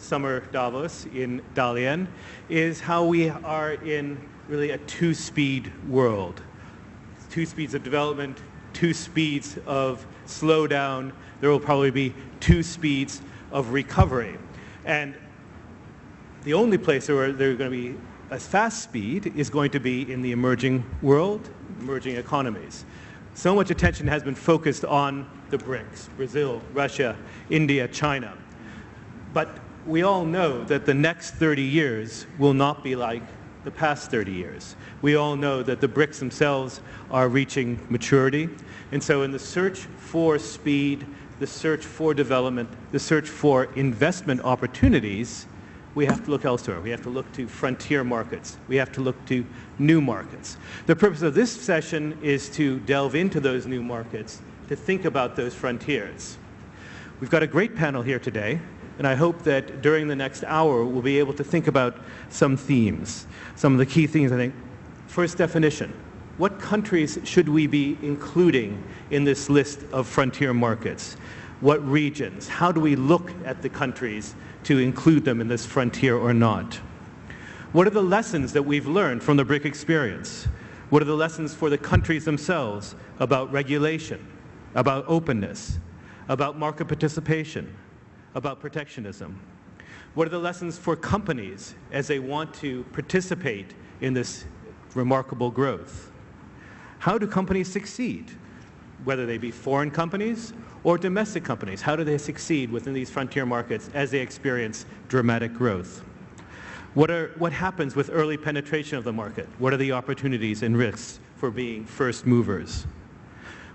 summer Davos in Dalian is how we are in really a two-speed world. Two speeds of development, two speeds of slowdown. There will probably be two speeds of recovery. And the only place where there's going to be a fast speed is going to be in the emerging world, emerging economies. So much attention has been focused on the BRICS, Brazil, Russia, India, China. But we all know that the next 30 years will not be like the past 30 years. We all know that the BRICS themselves are reaching maturity. And so in the search for speed, the search for development, the search for investment opportunities, we have to look elsewhere. We have to look to frontier markets. We have to look to new markets. The purpose of this session is to delve into those new markets, to think about those frontiers. We've got a great panel here today, and I hope that during the next hour we'll be able to think about some themes, some of the key themes I think. First definition, what countries should we be including in this list of frontier markets? What regions? How do we look at the countries to include them in this frontier or not? What are the lessons that we've learned from the BRIC experience? What are the lessons for the countries themselves about regulation, about openness, about market participation, about protectionism? What are the lessons for companies as they want to participate in this remarkable growth? How do companies succeed, whether they be foreign companies or domestic companies? How do they succeed within these frontier markets as they experience dramatic growth? What, are, what happens with early penetration of the market? What are the opportunities and risks for being first movers?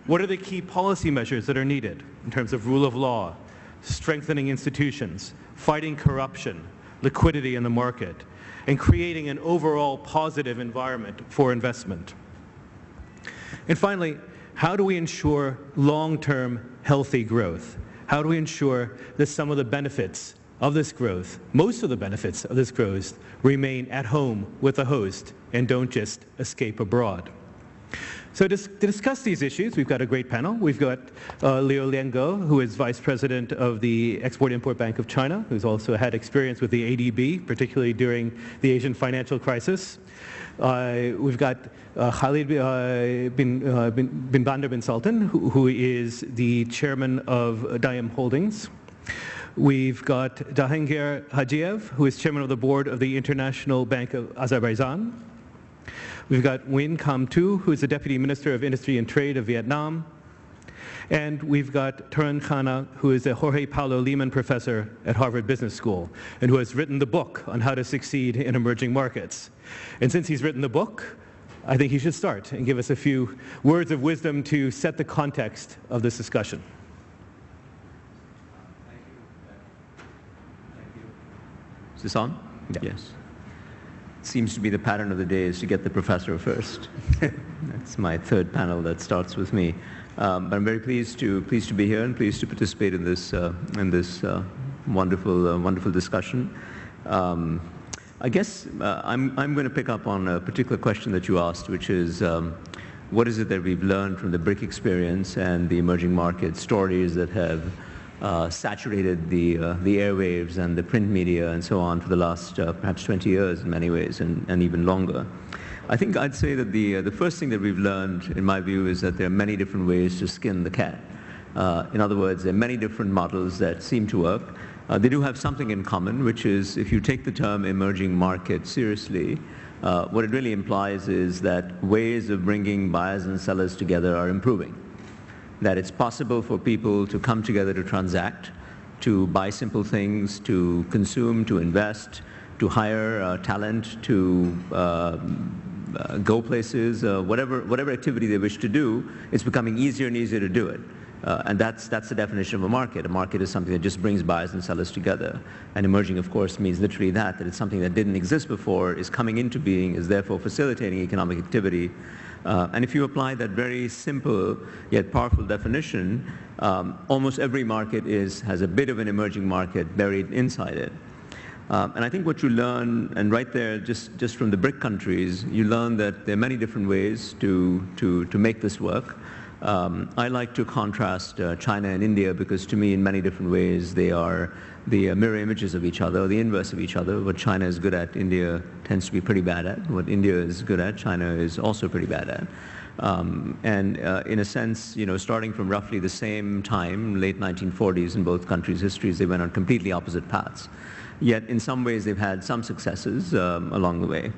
What are the key policy measures that are needed in terms of rule of law, strengthening institutions, fighting corruption, liquidity in the market, and creating an overall positive environment for investment? And finally, how do we ensure long-term healthy growth? How do we ensure that some of the benefits of this growth, most of the benefits of this growth, remain at home with the host and don't just escape abroad? So to, to, discuss these issues, we've got a great panel. We've got uh, Liu Liange, who is Vice President of the Export-Import Bank of China, who's also had experience with the ADB, particularly during the Asian financial crisis. Uh, we've got uh, Khalid uh, bin, uh, bin, bin Sultan, who, who is the chairman of Daim Holdings. We've got Jahangir Hajiev, who is chairman of the board of the International Bank of Azerbaijan. We've got Nguyen Cam Tu, who is the Deputy Minister of Industry and Trade of Vietnam. And we've got Tarun Khanna, who is a Jorge Paulo Lemann Professor at Harvard Business School, and who has written the book on how to succeed in emerging markets. And since he's written the book, I think he should start and give us a few words of wisdom to set the context of this discussion. Is this on? Yeah. Yes seems to be the pattern of the day is to get the professor first. That's my third panel that starts with me. Um, but I'm very pleased to pleased to be here and pleased to participate in this uh, in this uh, wonderful uh, wonderful discussion. Um, I guess uh, I'm I'm going to pick up on a particular question that you asked, which is. Um, what is it that we've learned from the BRIC experience and the emerging market stories that have uh, saturated the, uh, the airwaves and the print media and so on for the last uh, perhaps 20 years in many ways and, and even longer. I think I'd say that the, uh, the first thing that we've learned, in my view, is that there are many different ways to skin the cat. Uh, in other words, there are many different models that seem to work. Uh, they do have something in common, which is if you take the term emerging market seriously, what it really implies is that ways of bringing buyers and sellers together are improving that it's possible for people to come together to transact, to buy simple things, to consume, to invest, to hire uh, talent, to uh, uh, go places, uh, whatever, whatever activity they wish to do, it's becoming easier and easier to do it. Uh, and that's, that's the definition of a market. A market is something that just brings buyers and sellers together. And emerging, of course, means literally that, that it's something that didn't exist before, is coming into being, is therefore facilitating economic activity, uh, and if you apply that very simple yet powerful definition, um, almost every market is, has a bit of an emerging market buried inside it. Um, and I think what you learn, and right there, just, just from the BRIC countries, you learn that there are many different ways to, to, to make this work. Um, I like to contrast uh, China and India because to me, in many different ways, they are the uh, mirror images of each other, the inverse of each other. What China is good at, India tends to be pretty bad at. What India is good at, China is also pretty bad at. Um, and uh, in a sense, you know, starting from roughly the same time, late 1940s in both countries' histories, they went on completely opposite paths. Yet in some ways they've had some successes um, along the way.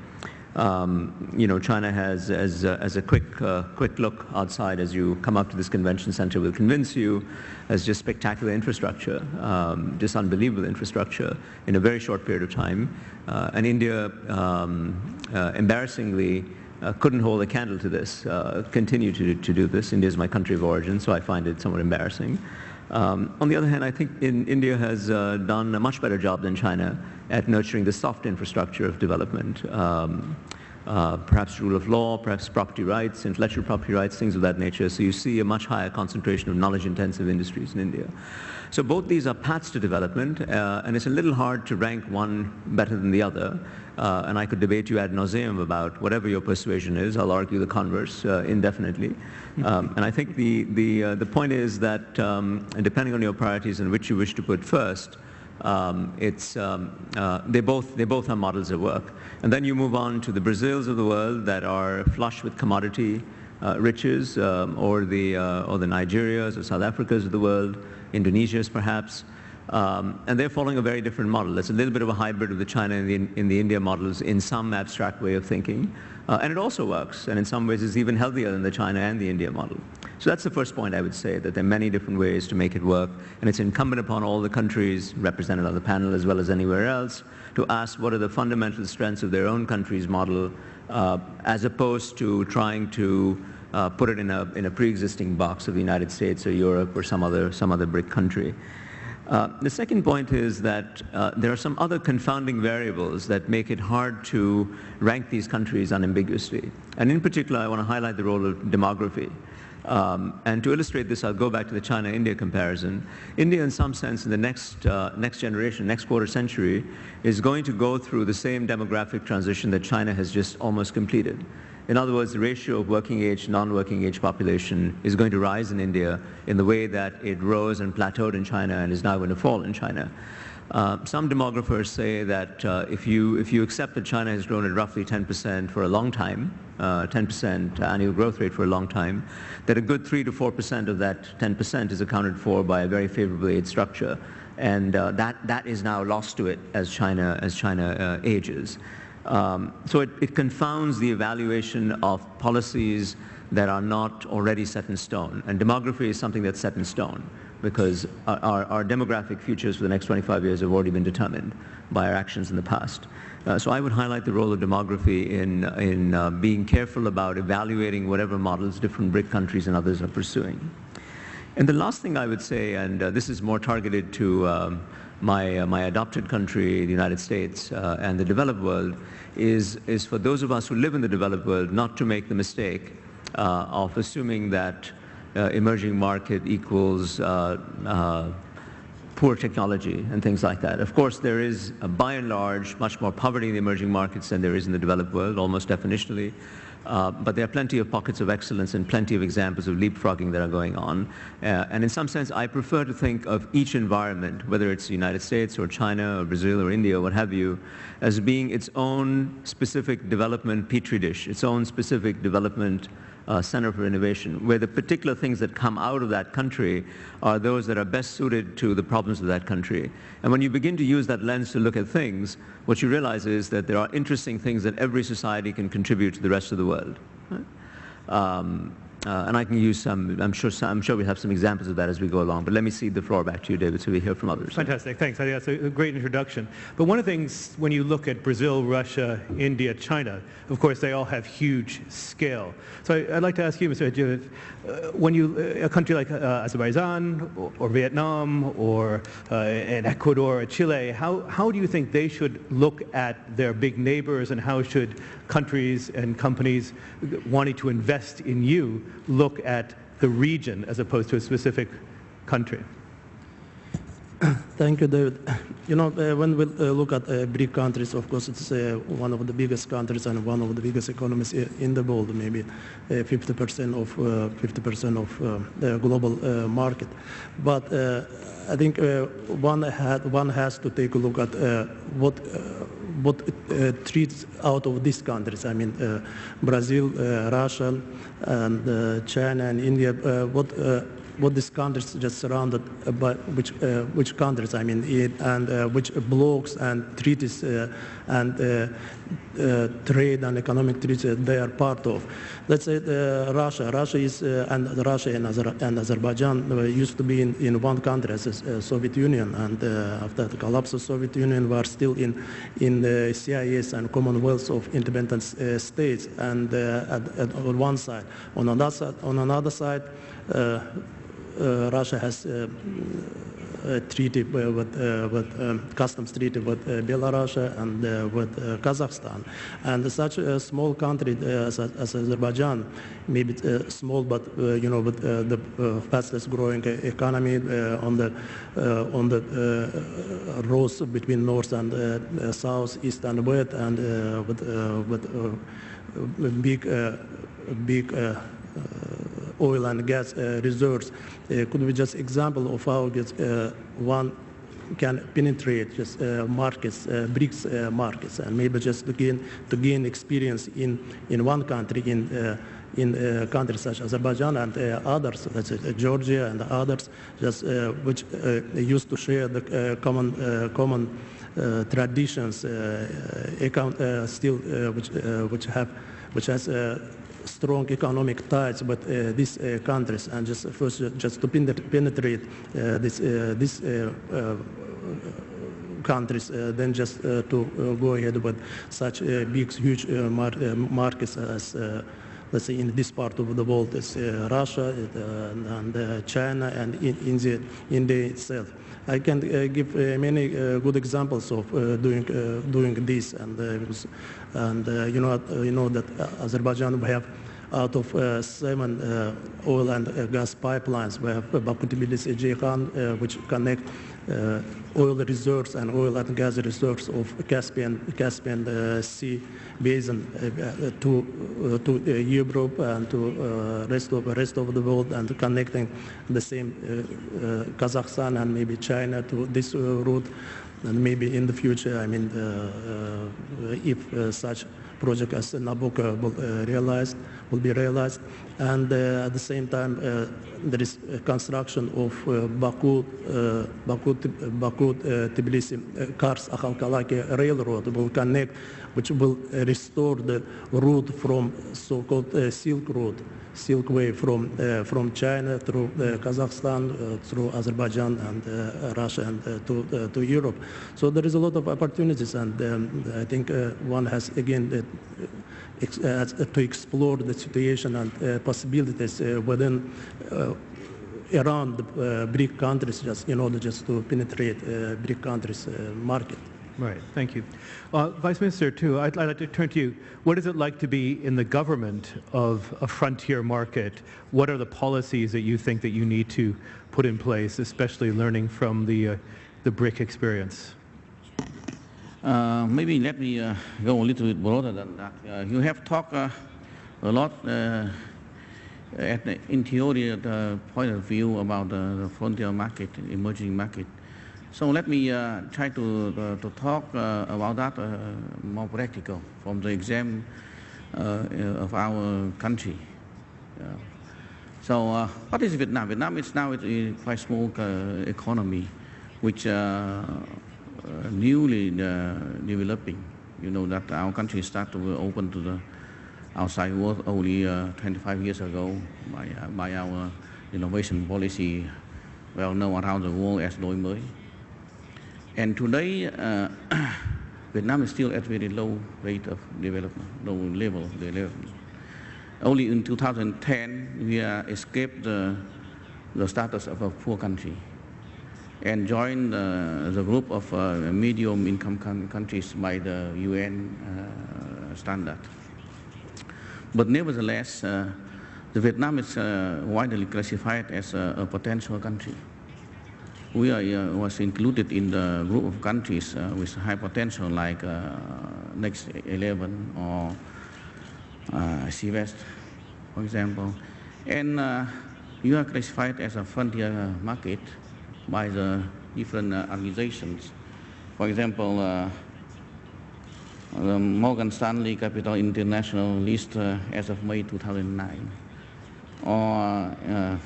Um, you know, China has, as, uh, as a quick, uh, quick look outside as you come up to this convention center will convince you, has just spectacular infrastructure, um, just unbelievable infrastructure in a very short period of time. Uh, and India, um, uh, embarrassingly, uh, couldn't hold a candle to this, continue to, to do this. India is my country of origin, so I find it somewhat embarrassing. Um, on the other hand, I think in, India has done a much better job than China at nurturing the soft infrastructure of development. Um, uh, perhaps rule of law, perhaps property rights, intellectual property rights, things of that nature. So you see a much higher concentration of knowledge-intensive industries in India. So both these are paths to development, uh, and it's a little hard to rank one better than the other. Uh, and I could debate you ad nauseum about whatever your persuasion is. I'll argue the converse uh, indefinitely. Um, and I think the, the, uh, the point is that um, depending on your priorities and which you wish to put first, um, it's, um, uh, they, both, they both have models at work. And then you move on to the Brazils of the world that are flush with commodity uh, riches, um, or, the, uh, or the Nigerias or South Africas of the world, Indonesias perhaps. Um, and they're following a very different model. It's a little bit of a hybrid of the China and the, in the India models in some abstract way of thinking. Uh, and it also works, and in some ways it's even healthier than the China and the India model. So that's the first point I would say, that there are many different ways to make it work, and it's incumbent upon all the countries represented on the panel as well as anywhere else to ask what are the fundamental strengths of their own country's model uh, as opposed to trying to uh, put it in a, in a pre-existing box of the United States or Europe or some other, some other BRIC country. Uh, the second point is that uh, there are some other confounding variables that make it hard to rank these countries unambiguously. And in particular, I want to highlight the role of demography. Um, and to illustrate this, I'll go back to the China-India comparison. India, in some sense, in the next, uh, next generation, next quarter century, is going to go through the same demographic transition that China has just almost completed. In other words, the ratio of working age, to non-working age population is going to rise in India in the way that it rose and plateaued in China and is now going to fall in China. Uh, some demographers say that uh, if, you, if you accept that China has grown at roughly 10% for a long time, 10% uh, annual growth rate for a long time, that a good 3 to 4% of that 10% is accounted for by a very favorable age structure. And uh, that, that is now lost to it as China, as China uh, ages. Um, so it, it confounds the evaluation of policies that are not already set in stone. And demography is something that's set in stone because our, our, demographic futures for the next 25 years have already been determined by our actions in the past. Uh, so I would highlight the role of demography in, in uh, being careful about evaluating whatever models different BRIC countries and others are pursuing. And the last thing I would say, and uh, this is more targeted to um, my, uh, my adopted country, the United States, uh, and the developed world, is, is for those of us who live in the developed world not to make the mistake uh, of assuming that uh, emerging market equals uh, uh, poor technology and things like that. Of course, there is, by and large, much more poverty in the emerging markets than there is in the developed world, almost definitionally. Uh, but there are plenty of pockets of excellence and plenty of examples of leapfrogging that are going on. Uh, and in some sense, I prefer to think of each environment, whether it's the United States or China or Brazil or India or what have you, as being its own specific development petri dish, its own specific development uh, Center for Innovation, where the particular things that come out of that country are those that are best suited to the problems of that country. And when you begin to use that lens to look at things, what you realize is that there are interesting things that every society can contribute to the rest of the world. Right? Um, uh, and I can use some, I'm sure, some, I'm sure we have some examples of that as we go along. But let me cede the floor back to you, David, so we hear from others. Fantastic. Thanks. I think that's a great introduction. But one of the things, when you look at Brazil, Russia, India, China, of course, they all have huge scale. So I, would like to ask you, Mr. Hajiev, uh, when you, uh, a country like uh, Azerbaijan or, or, Vietnam or uh, in Ecuador or Chile, how, how do you think they should look at their big neighbors and how should countries and companies wanting to invest in you look at the region as opposed to a specific country? Thank you, David. You know, uh, when we uh, look at uh, BRIC countries, of course, it's uh, one of the biggest countries and one of the biggest economies in the world, maybe uh, 50% of 50% of uh, the global uh, market. But uh, I think uh, one had one has to take a look at uh, what uh, what uh, treats out of these countries. I mean, uh, Brazil, uh, Russia, and uh, China and India. Uh, what uh, what these countries just surrounded uh, by which uh, which countries I mean it, and uh, which blocks and treaties uh, and uh, uh, trade and economic treaties they are part of. Let's say Russia. Russia is and Russia and, Azer- and Azerbaijan used to be in, in one country as a, Soviet Union, and after the collapse of Soviet Union, we are still in in the CIS and Commonwealth of independent states. And at, at, on one side, on another side, on another side. Uh, Russia has uh, a treaty uh, with, uh, with um, customs treaty with uh, Belarus and uh, with uh, Kazakhstan. And such a small country uh, as, as Azerbaijan, maybe uh, small, but uh, you know, with uh, the uh, fastest growing economy uh, on the uh, on the uh, roads between north and uh, uh, south, east and west, and uh, with uh, with uh, big uh, big. Uh, uh, oil and gas uh, reserves. Uh, could be just example of how uh, one can penetrate just uh, markets, uh, BRICS uh, markets, and maybe just to gain to gain experience in in one country in. Uh, in countries such as Azerbaijan and others, such as Georgia and others, just which used to share the common common traditions, account, still which which have which has strong economic ties with uh, these uh, countries. And just first just to penetrate uh, this this countries uh, than just uh, to uh, go ahead with such big huge mar- markets as let's say in this part of the world is uh, Russia uh, and uh, China and in India India itself. I can uh, give uh, many uh, good examples of doing doing this, and and you know you know that Azerbaijan we have out of uh, seven uh, oil and uh, gas pipelines, we have Baku Tbilisi Ceyhan, uh, which connect oil reserves and oil and gas reserves of Caspian Caspian Sea basin uh, uh, to uh, to Europe and to rest of rest of the world, and connecting the same Kazakhstan and maybe China to this route, and maybe in the future, I mean, uh, uh, if uh, such project as Nabucco will realized, will be realized. And uh, at the same time, uh, there is construction of uh, Baku, uh, Baku, Baku uh, Tbilisi uh, Kars Akhalkalaki railroad will connect, which will restore the route from so-called Silk Road, Silk Way from from China through Kazakhstan, through Azerbaijan and Russia and to to Europe. So there is a lot of opportunities, and um, I think one has again to explore the situation and uh, possibilities uh, within. Uh, around the uh, BRIC countries, just in order just to penetrate uh, BRIC countries' uh, market. Right, thank you. Uh, Vice Minister, too, I'd, I'd like to turn to you. What is it like to be in the government of a frontier market? What are the policies that you think that you need to put in place, especially learning from the, uh, the BRIC experience? Uh, maybe let me uh, go a little bit broader than that. Uh, you have talked uh, a lot uh, at the, in theory the point of view about the, frontier market, emerging market. So let me uh, try to, to talk about that more practical from the exam of our country. So what is Vietnam? Vietnam is now a quite small economy, which uh, newly uh, developing. You know that our country started to open to the outside world only uh, 25 years ago by, uh, by our innovation policy, well known around the world as Đổi mới. And today, Vietnam is still at very low rate of development, low level of development. Only in 2010, we escaped the status of a poor country and join uh, the group of uh, medium income countries by the UN uh, standard. But nevertheless, uh, the Vietnam is uh, widely classified as a, a potential country. we are, uh, was included in the group of countries with high potential like Next 11 or uh, CIVETS, for example. And you are classified as a frontier market by the different uh, organizations. For example, uh, the Morgan Stanley Capital International list uh, as of May 2009, or uh,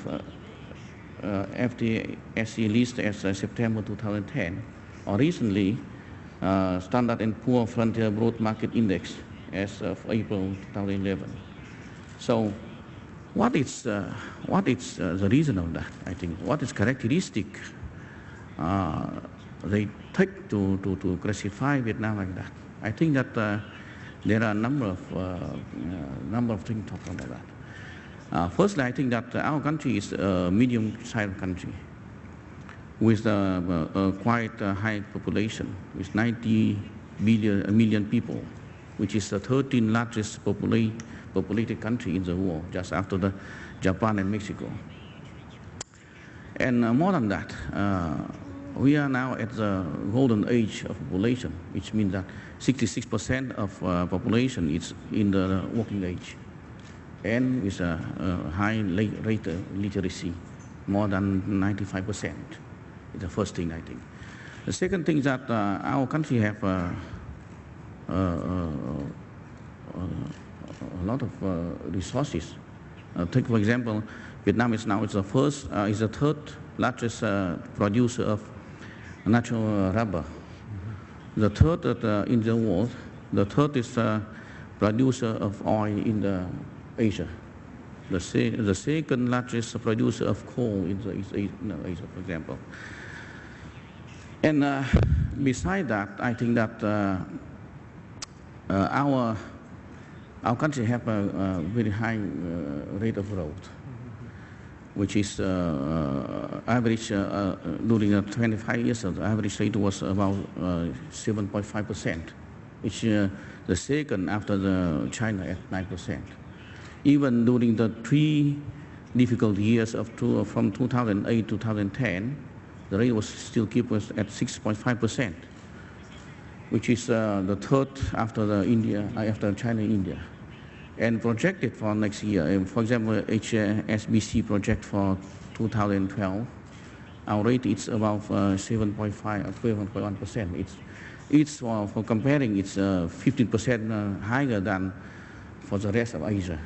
uh, FTSE list as uh, September 2010, or recently uh, Standard & Poor Frontier Broad Market Index as of April 2011. So what is, uh, what is uh, the reason of that, I think? What is characteristic uh, they take to, to, to classify Vietnam like that? I think that uh, there are a number of, uh, uh, number of things to talk about that. Firstly, I think that our country is a medium-sized country with a, a, quite a high population, with 90 billion, people, which is the 13th largest popula populated country in the world, just after the Japan and Mexico. And uh, more than that, uh, we are now at the golden age of population, which means that 66% of uh, population is in the working age and with a, a high rate of literacy, more than 95%. It's the first thing, I think. The second thing is that uh, our country have uh, uh, uh a lot of uh, resources. Uh, take, for example, Vietnam is now is the first, is the third largest producer of natural rubber. The third in the world, the third is producer of oil in the Asia. The, se the second largest producer of coal in the Asia for example. And uh, beside that, I think that uh, uh, our, our country have a, a very high uh, rate of growth, which is uh, uh, average during the 25 years, the average rate was about 7.5 percent, which is the second after the China at 9 percent. Even during the three difficult years of two, from 2008 to 2010, the rate was still keep us at 6.5 percent, which is uh, the third after the India, uh, after China India, and projected for next year. For example, HSBC project for 2012, our rate is about uh, 7.5 or 12.1 percent. It's it's for, for comparing, it's 15 uh, percent uh, higher than for the rest of Asia.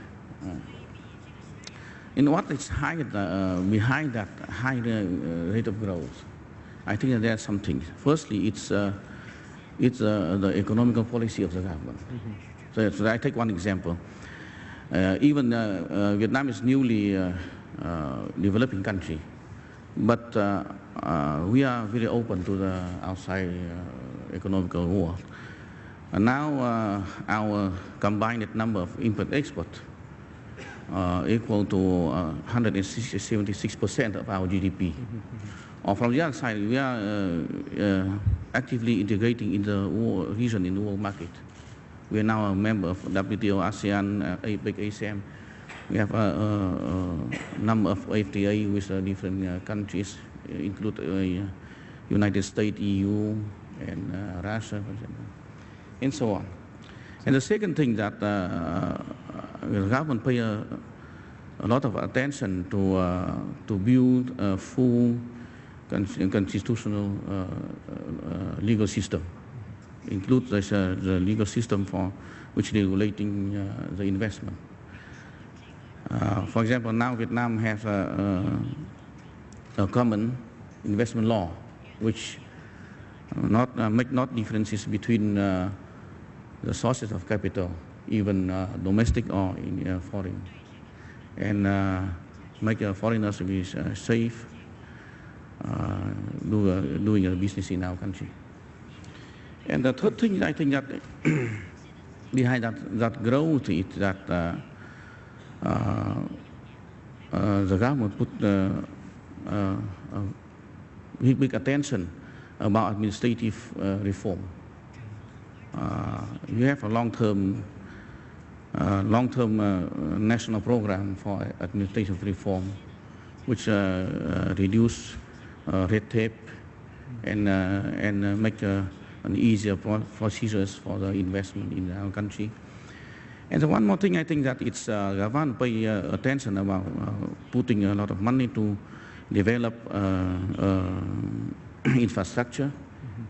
And what is uh, behind that high uh, rate of growth? I think there are some things. Firstly, it's, uh, it's uh, the economical policy of the government. Mm -hmm. So, so, I take one example. Uh, even uh, Vietnam is newly developing country, but we are very open to the outside economical world. And now our combined number of import-export uh, equal to uh, 176% of our GDP. Or from the other side, we are uh, uh, actively integrating in the region, in the world market. We are now a member of WTO, ASEAN, uh, APEC, ASEM. We have a, a, a number of FTA with uh, different uh, countries, include United States, EU, and Russia, for example, and so on. And the second thing that uh, the government pay a, a, lot of attention to, uh, to build a full constitutional uh, uh, legal system, includes this, uh, the legal system for which regulating the investment. for example, now Vietnam has a, a, a common investment law, which not uh, make not differences between uh, the sources of capital, even uh, domestic or in, uh, foreign, and uh, make foreigners be safe do, doing a business in our country. And the third thing I think that behind that, that growth is that uh, uh, uh, the government put big, big attention about administrative reform. Uh, you have a long-term uh, long-term uh, national program for administrative reform, which reduce uh, red tape and, uh, and uh, make uh, an easier procedures for the investment in our country. And the one more thing, I think that it's uh, Gavan pay uh, attention about uh, putting a lot of money to develop uh, uh, infrastructure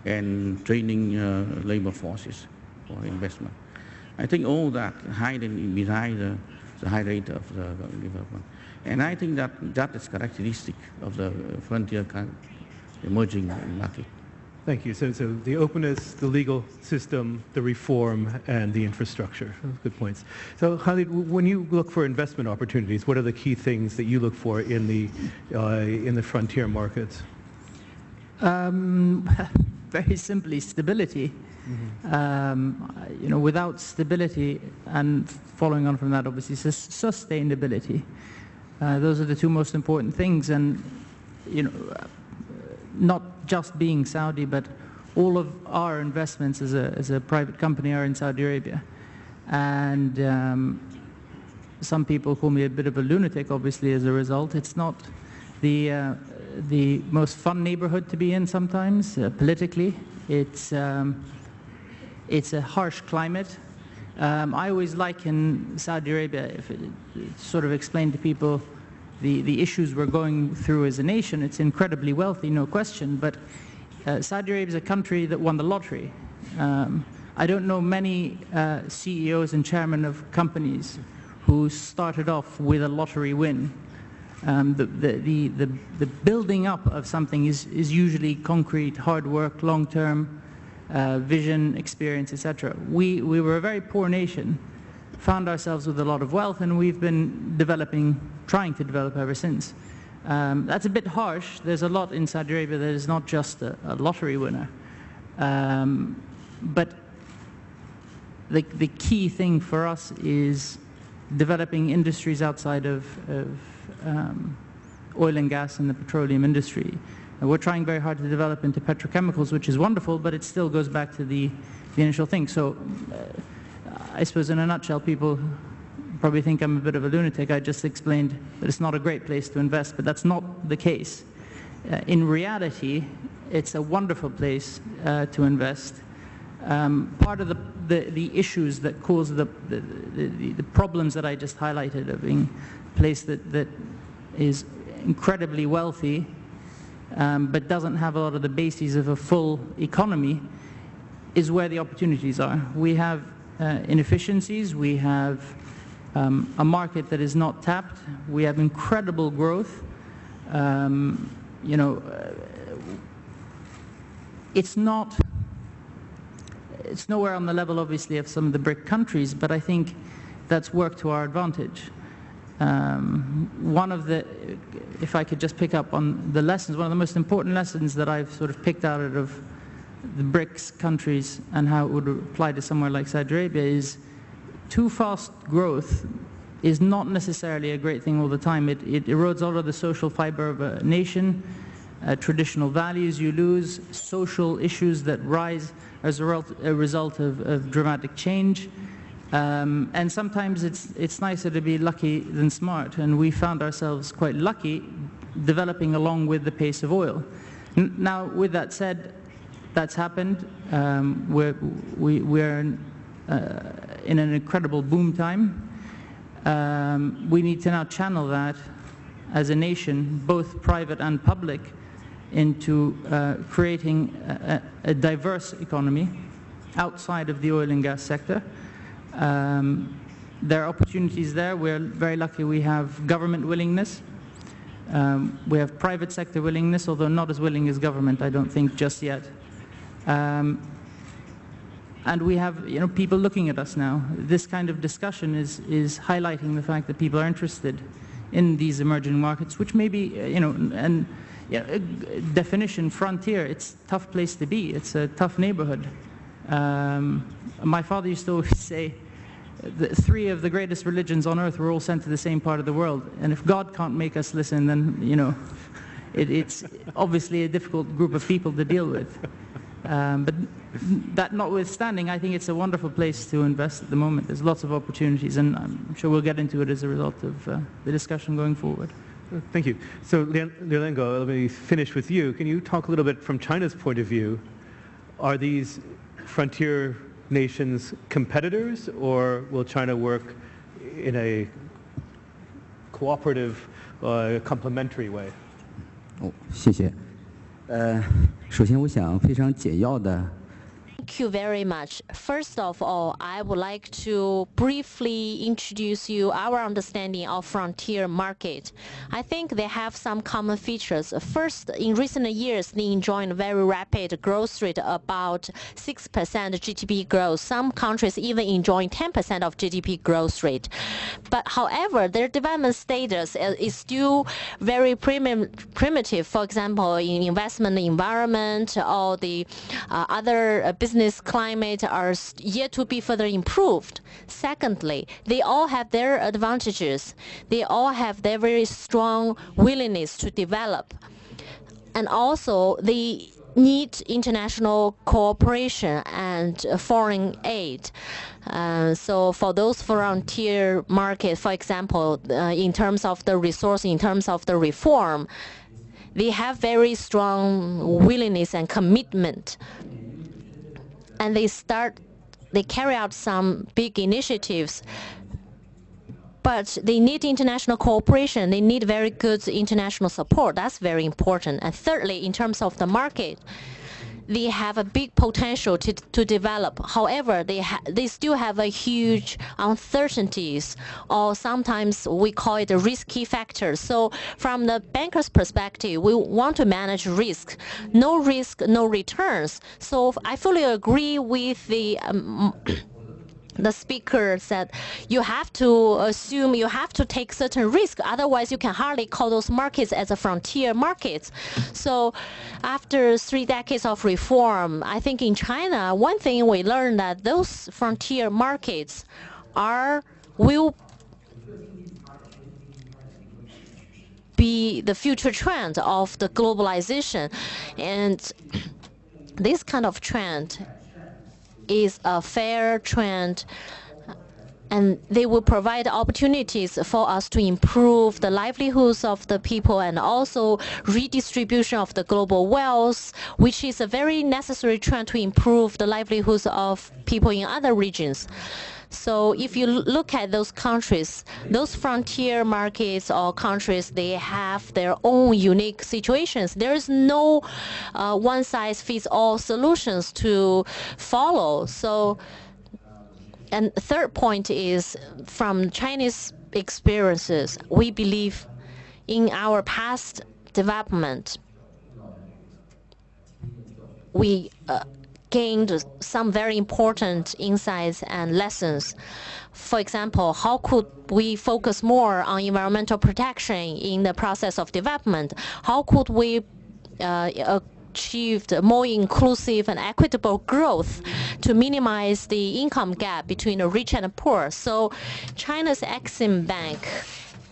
and training uh, labor forces for investment. I think all that hiding behind the, the high rate of the development. And I think that that is characteristic of the frontier emerging market. Thank you. So, so the openness, the legal system, the reform, and the infrastructure. Good points. So, Khalid, when you look for investment opportunities, what are the key things that you look for in the uh, in the frontier markets? Um, very simply, stability. Um, you know, without stability, and following on from that, obviously, sustainability. Uh, those are the two most important things, and you know, uh, not just being Saudi, but all of our investments as a as a private company are in Saudi Arabia, and um, some people call me a bit of a lunatic, obviously, as a result. It's not the, uh, the most fun neighborhood to be in sometimes, uh, politically. It's, um, it's a harsh climate. Um, I always liken Saudi Arabia, if it, sort of explain to people the, the issues we're going through as a nation. It's incredibly wealthy, no question, but uh, Saudi Arabia is a country that won the lottery. Um, I don't know many uh, CEOs and chairmen of companies who started off with a lottery win. Um, the, the, the, the, building up of something is, is usually concrete, hard work, long-term uh, vision, experience, etc. We, we were a very poor nation, found ourselves with a lot of wealth, and we've been developing, trying to develop ever since. Um, that's a bit harsh. There's a lot in Saudi Arabia that is not just a, a lottery winner. Um, but the, the key thing for us is developing industries outside of, of um, oil and gas and the petroleum industry. And we're trying very hard to develop into petrochemicals, which is wonderful, but it still goes back to the, the initial thing. So uh, I suppose in a nutshell, people probably think I'm a bit of a lunatic. I just explained that it's not a great place to invest, but that's not the case. Uh, in reality, it's a wonderful place uh, to invest. Um, part of the, the, the, issues that cause the, the, the, problems that I just highlighted of being a place that, that is incredibly wealthy um, but doesn't have a lot of the bases of a full economy is where the opportunities are. We have uh, inefficiencies, we have um, a market that is not tapped, we have incredible growth. Um, you know, uh, it's not it's nowhere on the level, obviously, of some of the BRIC countries, but I think that's worked to our advantage. Um, one of the, if I could just pick up on the lessons, one of the most important lessons that I've sort of picked out of the BRICS countries and how it would apply to somewhere like Saudi Arabia is too fast growth is not necessarily a great thing all the time. It, it erodes all of the social fiber of a nation, uh, traditional values you lose, social issues that rise as a result, a result of, of, dramatic change. Um, and sometimes it's, it's nicer to be lucky than smart, and we found ourselves quite lucky developing along with the pace of oil. N now, with that said, that's happened. Um, we're, we, we're uh, in an incredible boom time. Um, we need to now channel that as a nation, both private and public, into uh, creating a, a, diverse economy outside of the oil and gas sector. Um, there are opportunities there. We're very lucky we have government willingness. Um, we have private sector willingness, although not as willing as government, I don't think, just yet. Um, and we have you know, people looking at us now. This kind of discussion is, is highlighting the fact that people are interested in these emerging markets, which may be, you know, and yeah, definition frontier, it's a tough place to be. It's a tough neighborhood. Um, my father used to always say, the three of the greatest religions on earth were all sent to the same part of the world. And if God can't make us listen, then, you know, it, it's obviously a difficult group of people to deal with. Um, but that notwithstanding, I think it's a wonderful place to invest at the moment. There's lots of opportunities, and I'm sure we'll get into it as a result of uh, the discussion going forward. Uh, thank you. So, Liu Liange, let me finish with you. Can you talk a little bit from China's point of view? Are these frontier nations competitors, or will China work in a cooperative, uh, complementary way? Oh, 哦，谢谢。呃，首先我想非常简要的 Thank you very much. First of all, I would like to briefly introduce you our understanding of frontier market. I think they have some common features. First, in recent years, they enjoy a very rapid growth rate, about 6% GDP growth. Some countries even enjoying 10% of GDP growth rate. But however, their development status is still very prim primitive. For example, in investment environment or the uh, other business business climate are yet to be further improved. Secondly, they all have their advantages. They all have their very strong willingness to develop. And also, they need international cooperation and foreign aid. Uh, so for those frontier markets, for example, uh, in terms of the resource, in terms of the reform, they have very strong willingness and commitment and they start, they carry out some big initiatives but they need international cooperation. They need very good international support. That's very important. And thirdly, in terms of the market, they have a big potential to, to develop. However, they, they still have a huge uncertainties, or sometimes we call it a risky factor. So from the banker's perspective, we want to manage risk. No risk, no returns. So I fully agree with the um, the speaker said you have to assume you have to take certain risk otherwise you can hardly call those markets as a frontier markets. So after three decades of reform i think in china one thing we learned that those frontier markets are will be the future trend of the globalization. And this kind of trend is a fair trend and they will provide opportunities for us to improve the livelihoods of the people and also redistribution of the global wealth, which is a very necessary trend to improve the livelihoods of people in other regions. So if you look at those countries, those frontier markets or countries, they have their own unique situations. There is no uh, one-size-fits-all solutions to follow. So, and third point is from Chinese experiences, we believe in our past development, we uh, gained some very important insights and lessons. For example, how could we focus more on environmental protection in the process of development? How could we uh, achieve more inclusive and equitable growth to minimize the income gap between the rich and the poor? So China's Exim Bank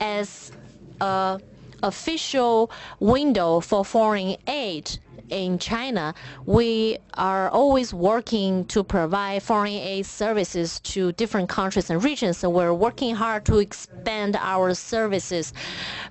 as a official window for foreign aid in China, we are always working to provide foreign aid services to different countries and regions. So we're working hard to expand our services.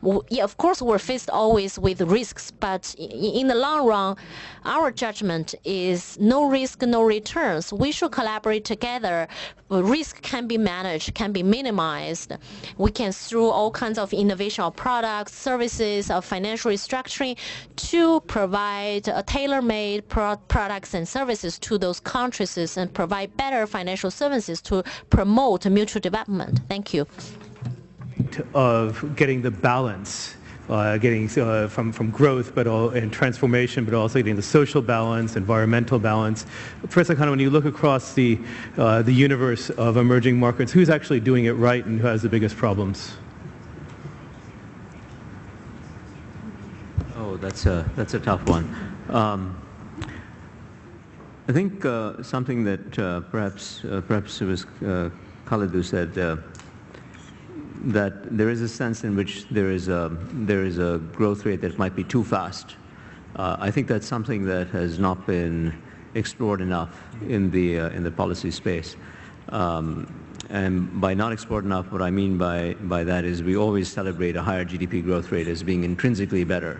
Of course, we're faced always with risks, but in the long run, our judgment is no risk, no returns. We should collaborate together. Risk can be managed, can be minimized. We can, through all kinds of innovation of products, services, of financial restructuring, to provide provide tailor-made pro products and services to those countries and provide better financial services to promote mutual development. Thank you. Of getting the balance uh, getting uh, from, from growth but all, and transformation, but also getting the social balance, environmental balance. Professor Khanna, when you look across the, uh, the universe of emerging markets, who's actually doing it right and who has the biggest problems? Oh, that's a, that's a tough one. Um, I think uh, something that uh, perhaps uh, perhaps it was Khalid said that there is a sense in which there is a there is a growth rate that might be too fast. Uh, I think that's something that has not been explored enough in the uh, in the policy space. Um, and by not export enough, what I mean by, by that is we always celebrate a higher GDP growth rate as being intrinsically better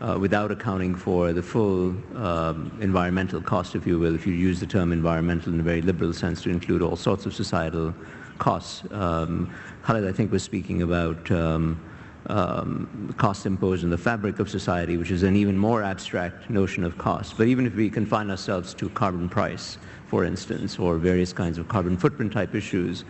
uh, without accounting for the full um, environmental cost, if you will, if you use the term environmental in a very liberal sense to include all sorts of societal costs. Um, Khalid, I think, was speaking about um, um, costs imposed on the fabric of society, which is an even more abstract notion of cost. But even if we confine ourselves to carbon price, for instance, or various kinds of carbon footprint type issues,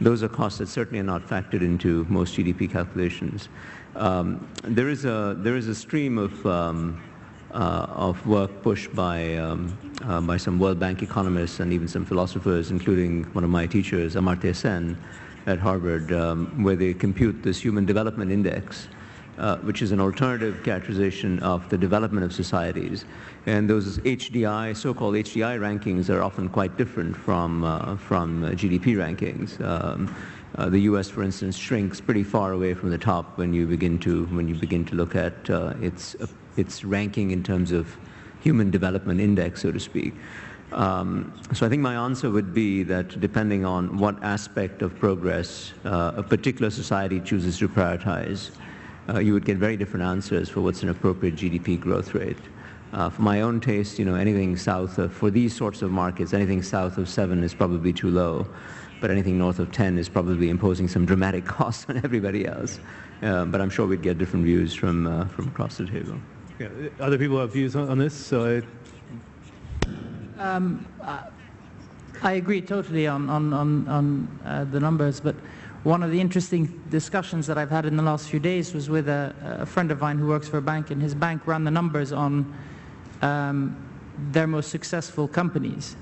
those are costs that certainly are not factored into most GDP calculations. Um, there is a there is a stream of um, of work pushed by um, uh, by some World Bank economists and even some philosophers, including one of my teachers, Amartya Sen, at Harvard, um, where they compute this Human Development Index, uh, which is an alternative characterization of the development of societies. And those HDI, so-called HDI rankings are often quite different from, uh, from uh, GDP rankings. Um, uh, the U.S., for instance, shrinks pretty far away from the top when you begin to when you begin to look at uh, its uh, its ranking in terms of human development index, so to speak. Um, so I think my answer would be that depending on what aspect of progress uh, a particular society chooses to prioritize, uh, you would get very different answers for what's an appropriate GDP growth rate. Uh, for my own taste, you know, anything south of, for these sorts of markets, anything south of 7 is probably too low, but anything north of 10 is probably imposing some dramatic costs on everybody else. Uh, but I'm sure we'd get different views from, uh, from across the table. Yeah, other people have views on, on this, so I um, I agree totally on, on, on, on uh, the numbers, but one of the interesting discussions that I've had in the last few days was with a, a friend of mine who works for a bank, and his bank ran the numbers on um, their most successful companies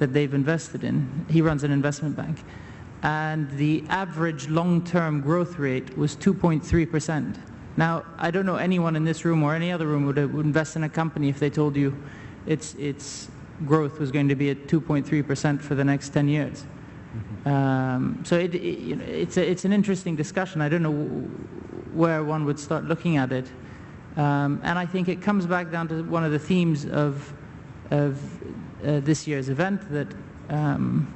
that they've invested in. He runs an investment bank. And the average long-term growth rate was 2.3%. Now, I don't know anyone in this room or any other room would, would invest in a company if they told you it's, it's growth was going to be at 2.3% for the next 10 years. Um, so it, it, you know, it's, a, it's an interesting discussion. I don't know where one would start looking at it. Um, and I think it comes back down to one of the themes of, of uh, this year's event that um,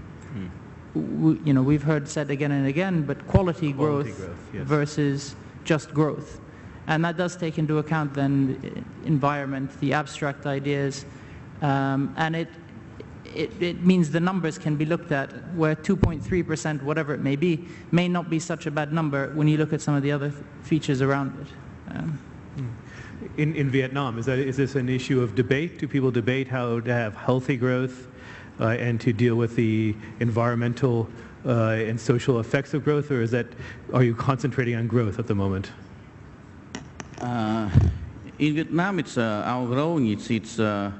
you know, we've heard said again and again, but quality, quality growth, growth yes. versus just growth. And that does take into account then the environment, the abstract ideas, um, and it, it, it, means the numbers can be looked at where 2.3%, whatever it may be, may not be such a bad number when you look at some of the other features around it. Um, in, in Vietnam, is, that, is this an issue of debate? Do people debate how to have healthy growth uh, and to deal with the environmental uh, and social effects of growth, or is that, are you concentrating on growth at the moment? Uh, in Vietnam, it's uh, our growing, it's, it's uh,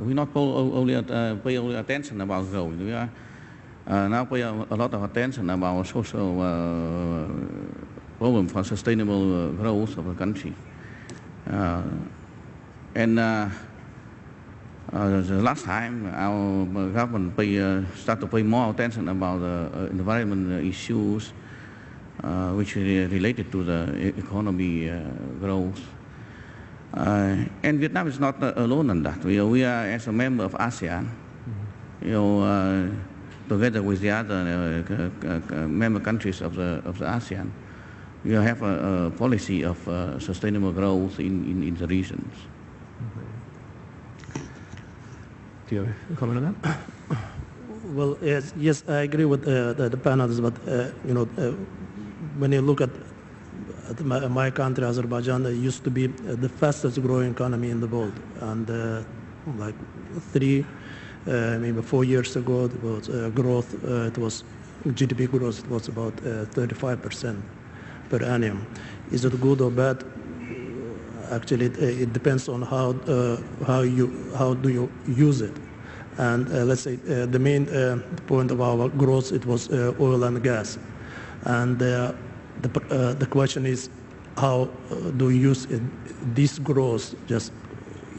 we not only pay only attention about growth. We are now pay a, a, lot of attention about social problem for sustainable growth of the country. and uh, the last time our government pay, uh, start to pay more attention about the uh, environment issues which are related to the economy growth. Uh, and Vietnam is not uh, alone in that. We, we are, as a member of ASEAN, you know, uh, together with the other member countries of the, of the ASEAN, we have a, a policy of sustainable growth in, in, in the regions. Do you have a comment on that? Well, yes, yes, I agree with uh, the, the panelists, but uh, you know, uh, when you look at my, my, country, Azerbaijan, it used to be uh, the fastest growing economy in the world. And uh, like three, uh, maybe four years ago, it was uh, growth, uh, it was GDP growth, it was about 35% per annum. Is it good or bad? Actually, it, it depends on how, how, you, how do you use it. And let's say the main point of our growth, it was oil and gas. And uh, the the question is how uh, do you use it, this growth just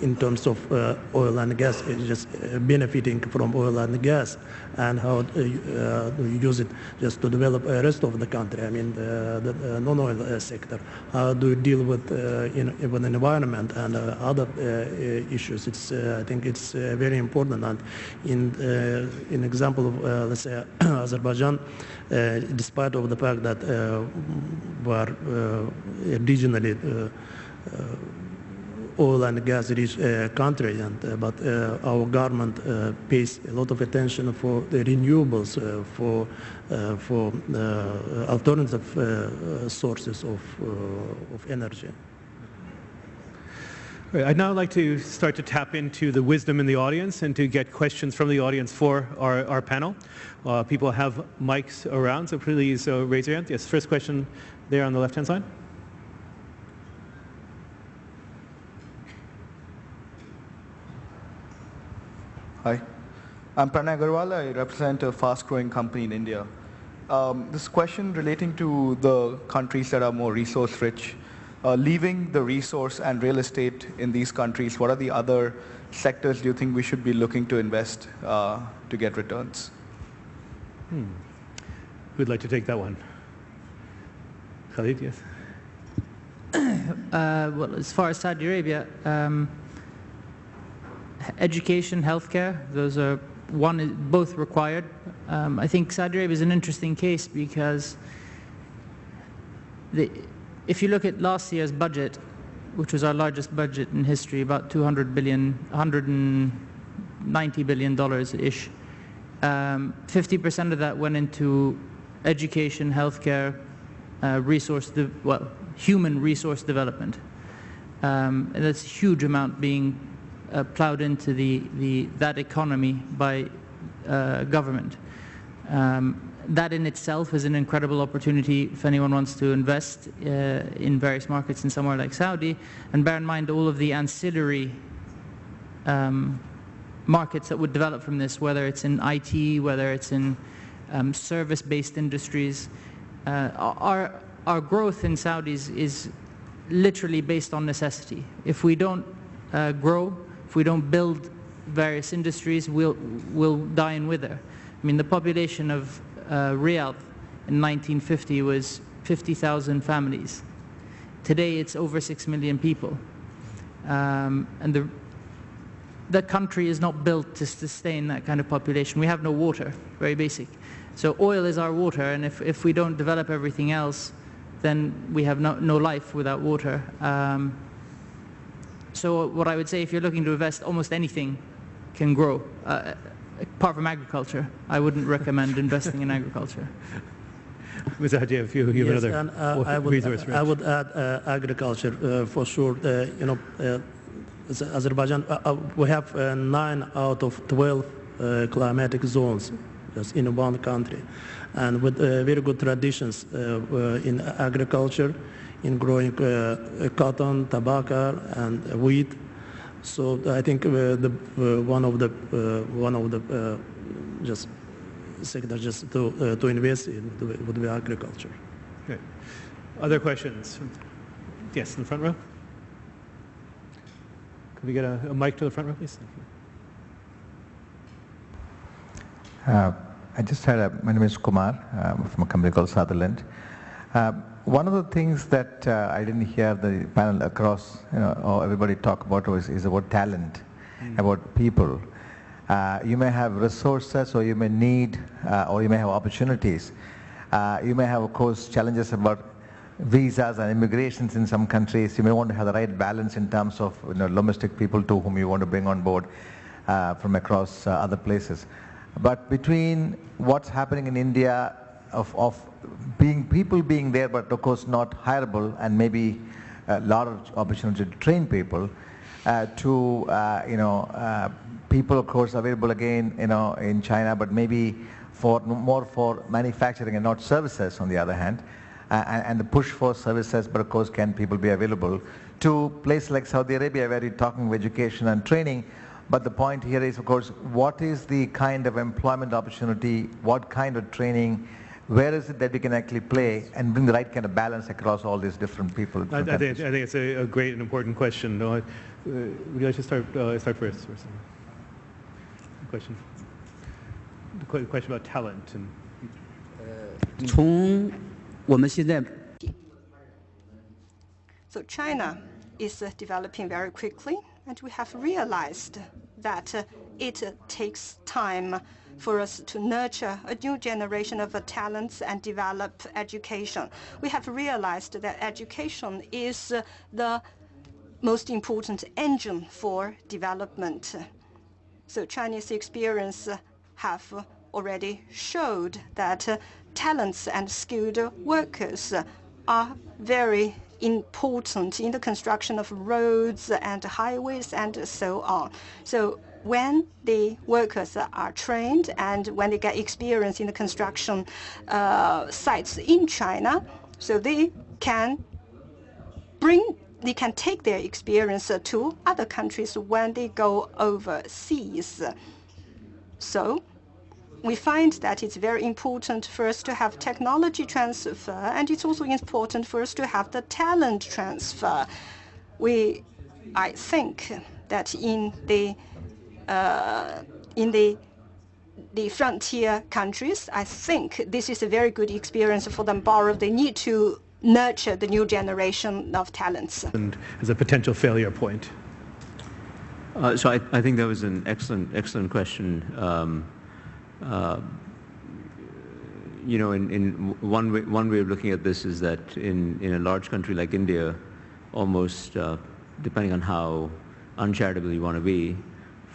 in terms of uh, oil and gas, it's just uh, benefiting from oil and gas, and how uh, uh, you use it just to develop the rest of the country. I mean, the, uh, non-oil uh, sector. How do you deal with uh, in, with the environment and uh, other uh, uh, issues? It's uh, I think it's uh, very important. And in uh, in example of uh, let's say Azerbaijan, uh, despite of the fact that uh, we are uh, regionally uh, uh, oil and gas rich uh, country, and, uh, but uh, our government uh, pays a lot of attention for the renewables, uh, for uh, for alternative sources of of energy. I'd now like to start to tap into the wisdom in the audience and to get questions from the audience for our, our panel. People have mics around, so please raise your hand. Yes, first question there on the left-hand side. Hi, I'm Pranay Agarwal. I represent a fast-growing company in India. Um, this question relating to the countries that are more resource-rich, uh, leaving the resource and real estate in these countries, what are the other sectors do you think we should be looking to invest uh, to get returns? Who'd like to take that one? Khalid, yes. Uh, well, as far as Saudi Arabia, um, h- education, healthcare, those are one is both required. Um, I think Saudi Arabia is an interesting case because the, if you look at last year's budget, which was our largest budget in history, about 200 billion, 190 billion dollars ish. Um, 50% of that went into education, healthcare, uh, resource, well, human resource development. Um, and that's a huge amount being uh, plowed into the, the, that economy by uh, government. Um, that in itself is an incredible opportunity if anyone wants to invest uh, in various markets in somewhere like Saudi. And bear in mind all of the ancillary um, markets that would develop from this, whether it's in IT, whether it's in um, service-based industries. Uh, our, our growth in Saudis is literally based on necessity. If we don't uh, grow, if we don't build various industries, we'll, we'll die and wither. I mean, the population of uh, Riyadh in 1950 was 50,000 families. Today, it's over 6 million people. Um, and the, the country is not built to sustain that kind of population. We have no water, very basic. So oil is our water, and if, if we don't develop everything else, then we have no, no life without water. Um, so what I would say, if you're looking to invest, almost anything can grow, uh, apart from agriculture. I wouldn't recommend investing in agriculture. Ms. Haji, if you, you have Yes, another and, uh, I would, resource I would add uh, agriculture uh, for sure. Uh, you know, uh, Azerbaijan, uh, uh, we have uh, nine out of 12 uh, climatic zones just in one country, and with uh, very good traditions uh, uh, in agriculture, in growing uh, cotton, tobacco, and wheat. So I think uh, the uh, one of the uh, one of the uh, just sector just to uh, to invest in would be- agriculture. Okay. Other questions? Yes, in the front row. Can we get a, a mic to the front row, please? Thank you. Uh, I just had a, my name is Kumar um, from a company called Sutherland. Uh, one of the things that uh, I didn't hear the panel across, you know, or everybody talk about was is about talent, about people. Uh, you may have resources, or you may need, uh, or you may have opportunities. Uh, you may have, of course, challenges about visas and immigrations in some countries. You may want to have the right balance in terms of you know, domestic people to whom you want to bring on board uh, from across uh, other places. But between what's happening in India of, of being people being there, but of course not hireable, and maybe a lot of opportunity to train people, uh, to uh, you know uh, people of course available again you know in China, but maybe for more for manufacturing and not services on the other hand, uh, and, and the push for services, but of course can people be available to places like Saudi Arabia where you're talking of education and training, but the point here is, of course, what is the kind of employment opportunity, what kind of training, where is it that we can actually play and bring the right kind of balance across all these different people? I, different I, think, countries? I think it's a, a great and important question. No, would you like to start, uh, start first? Or something? question. The que- question about talent and 从我们现在 So China is uh, developing very quickly, and we have realized that uh, it takes time for us to nurture a new generation of talents and develop education. We have realized that education is the most important engine for development. So Chinese experience have already showed that talents and skilled workers are very important in the construction of roads and highways and so on. So when the workers are trained and when they get experience in the construction uh, sites in China, so they can bring they can take their experience to other countries when they go overseas. So we find that it's very important for us to have technology transfer, and it's also important for us to have the talent transfer. We, I think that in the in the the frontier countries, I think this is a very good experience for them. Borrow, they need to nurture the new generation of talents. and as a potential failure point. Uh, so I, I think that was an excellent, excellent question. Um, uh, you know, in, in one, way, one way of looking at this is that in, in a large country like India, almost, uh, depending on how uncharitable you want to be,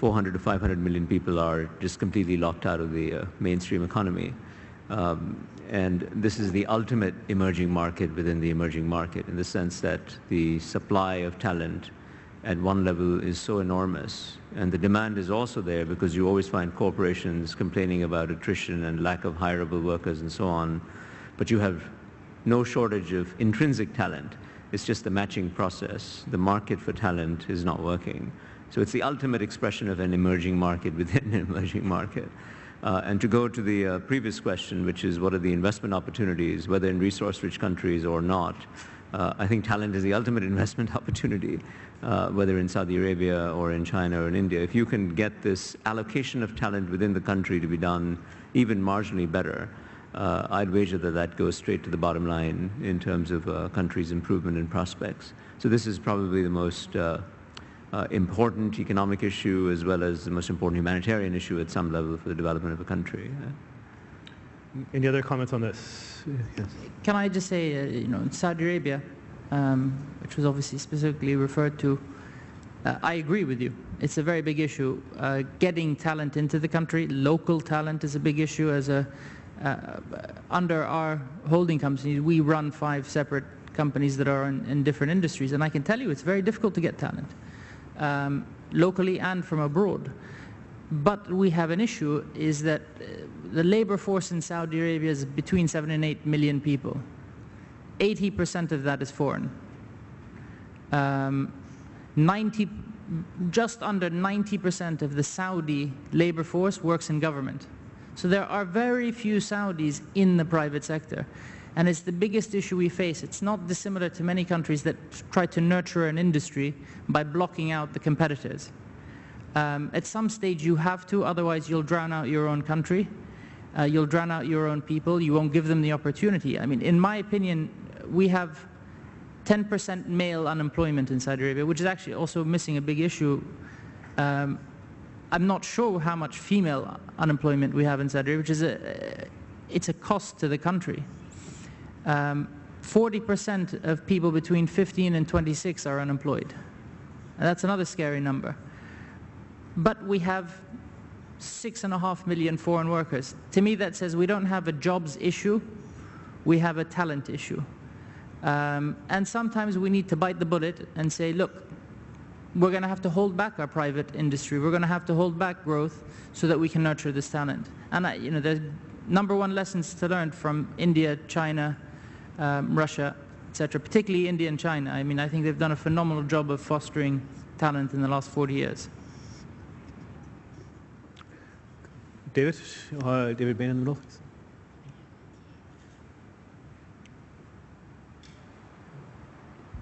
400 to 500 million people are just completely locked out of the uh, mainstream economy. Um, and this is the ultimate emerging market within the emerging market in the sense that the supply of talent at one level is so enormous. And the demand is also there because you always find corporations complaining about attrition and lack of hireable workers and so on. But you have no shortage of intrinsic talent. It's just the matching process. The market for talent is not working. So it's the ultimate expression of an emerging market within an emerging market. Uh, and to go to the uh, previous question, which is what are the investment opportunities, whether in resource-rich countries or not, uh, I think talent is the ultimate investment opportunity, uh, whether in Saudi Arabia or in China or in India. If you can get this allocation of talent within the country to be done even marginally better, uh, I'd wager that that goes straight to the bottom line in terms of a country's improvement and prospects. So this is probably the most uh, important economic issue as well as the most important humanitarian issue at some level for the development of a country. Any other comments on this? Yes. Can I just say, uh, you know, in Saudi Arabia, um, which was obviously specifically referred to, uh, I agree with you. It's a very big issue. Uh, getting talent into the country, local talent is a big issue. As a uh, under our holding companies, we run five separate companies that are in, in different industries, and I can tell you it's very difficult to get talent, um, locally and from abroad. But we have an issue is that uh, the labor force in Saudi Arabia is between 7 and 8 million people. 80% of that is foreign. Um, 90, just under 90% of the Saudi labor force works in government. So there are very few Saudis in the private sector. And it's the biggest issue we face. It's not dissimilar to many countries that try to nurture an industry by blocking out the competitors. Um, at some stage you have to, otherwise you'll drown out your own country. Uh, you'll drown out your own people. You won't give them the opportunity. I mean, in my opinion, we have 10% male unemployment in Saudi Arabia, which is actually also missing a big issue. Um, I'm not sure how much female unemployment we have in Saudi Arabia, which is a, it's a cost to the country. 40% um, of people between 15 and 26 are unemployed. And that's another scary number. But we have six and a half million foreign workers. To me, that says we don't have a jobs issue, we have a talent issue. Um, and sometimes we need to bite the bullet and say, look, we're going to have to hold back our private industry. We're going to have to hold back growth so that we can nurture this talent. And I, you know, the number one lessons to learn from India, China, um, Russia, etc., particularly India and China. I mean, I think they've done a phenomenal job of fostering talent in the last 40 years. David, uh, David Bain in the middle.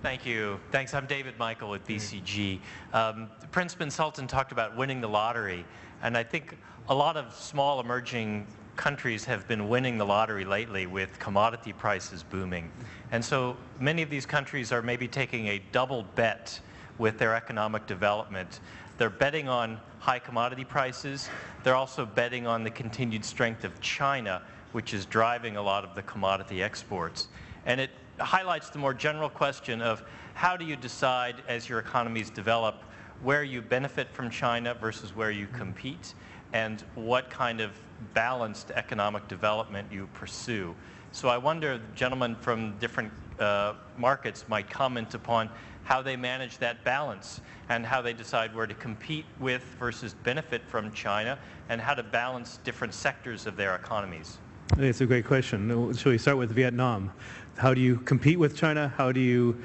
Thank you. Thanks. I'm David Michael with BCG. Um, Prince bin Sultan talked about winning the lottery, and I think a lot of small emerging countries have been winning the lottery lately with commodity prices booming. And so many of these countries are maybe taking a double bet with their economic development. They're betting on high commodity prices. They're also betting on the continued strength of China, which is driving a lot of the commodity exports. And it highlights the more general question of how do you decide as your economies develop where you benefit from China versus where you compete and what kind of balanced economic development you pursue. So I wonder, gentlemen from different uh, markets might comment upon how they manage that balance and how they decide where to compete with versus benefit from China and how to balance different sectors of their economies. I think it's a great question. Shall we start with Vietnam? How do you compete with China? How do you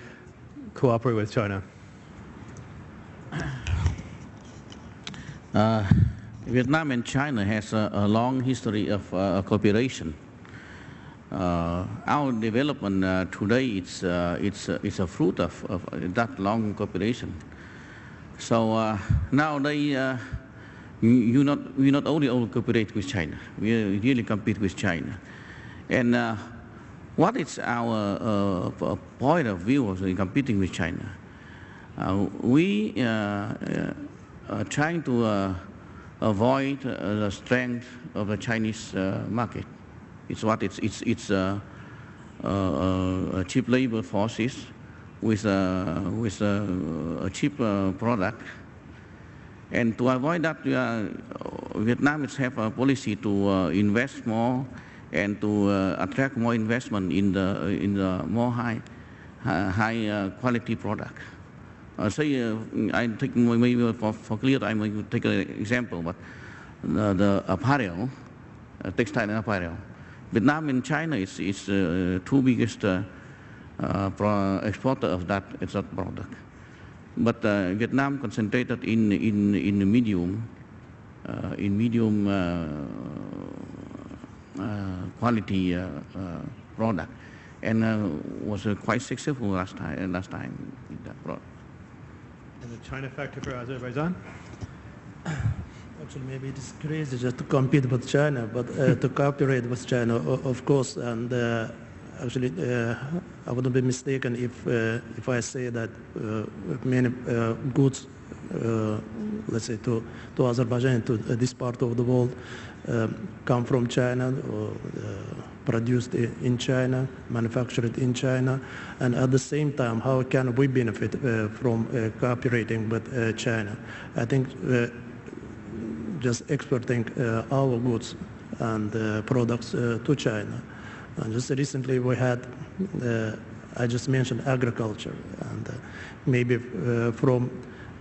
cooperate with China? Uh, Vietnam and China has a, a long history of uh, cooperation. Uh, our development uh, today it's, uh, it's, uh, it's a fruit of, of, that long cooperation. So nowadays, you not, we not only cooperate with China, we really compete with China. And what is our point of view of competing with China? we are trying to avoid the strength of the Chinese market. It's what it's it's it's uh, uh, cheap labor forces with with a, cheap uh, product. And to avoid that, uh, Vietnam is have a policy to uh, invest more and to uh, attract more investment in the in the more high high quality product. Uh, say, uh, I take maybe for, for clear, I take an example, but the, the apparel, uh, textile and apparel, Vietnam and China is, is uh, two biggest uh, uh, exporter of that, that product. But uh, Vietnam concentrated in, in, in medium, uh, in medium quality product and was was quite successful last time, last time in that product. And the China factor for Azerbaijan? Actually, maybe it is crazy just to compete with China, but uh, to cooperate with China, of course. And uh, actually, uh, I wouldn't be mistaken if uh, if I say that uh, many uh, goods, let's say, to to Azerbaijan, to this part of the world, come from China or produced in China, manufactured in China, and at the same time, how can we benefit uh, from uh, cooperating with uh, China? I think just exporting uh, our goods and uh, products uh, to China. And just recently we had, I just mentioned agriculture, and maybe from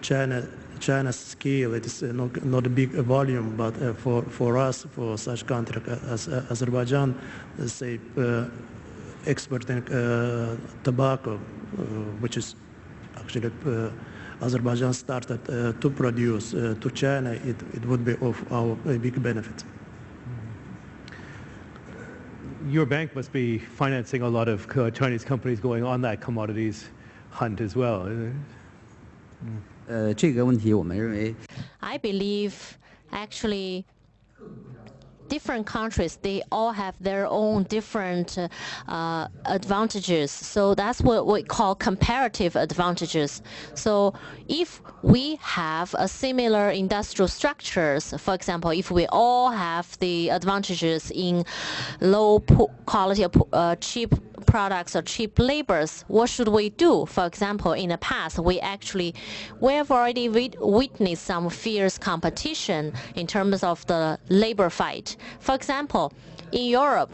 China China's scale, it is not, not a big volume, but uh, for, for us, for such country as uh, Azerbaijan, say, uh, exporting tobacco, which is actually Azerbaijan started uh, to produce uh, to China, it, it would be of our big benefit. Your bank must be financing a lot of uh, Chinese companies going on that commodities hunt as well. 呃这个问题我们认为 i believe actually different countries, they all have their own different uh, advantages. So that's what we call comparative advantages. So if we have a similar industrial structures, for example, if we all have the advantages in low quality, uh, cheap products or cheap labors, what should we do? For example, in the past, we actually, we have already witnessed some fierce competition in terms of the labor fight. For example, in Europe,